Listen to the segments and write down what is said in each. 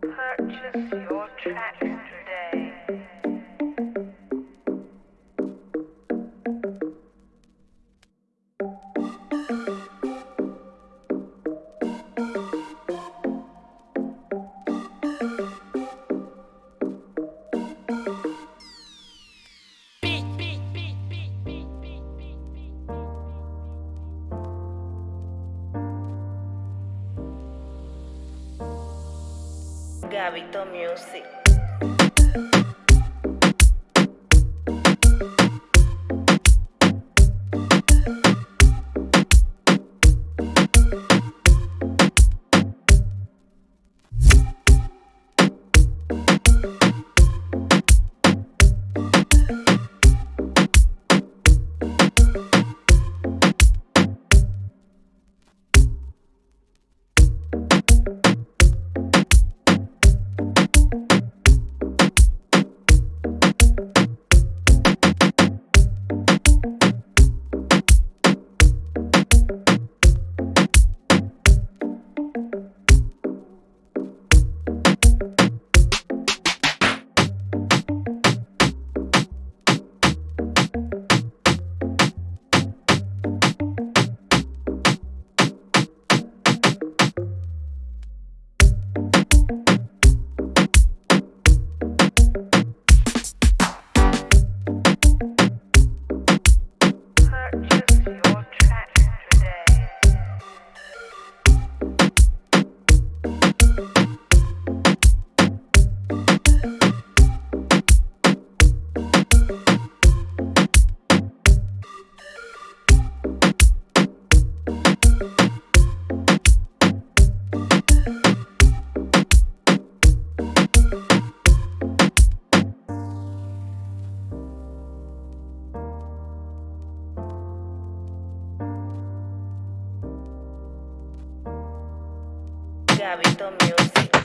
Purchase your tracks Gabito Music. Gabito Music.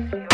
Your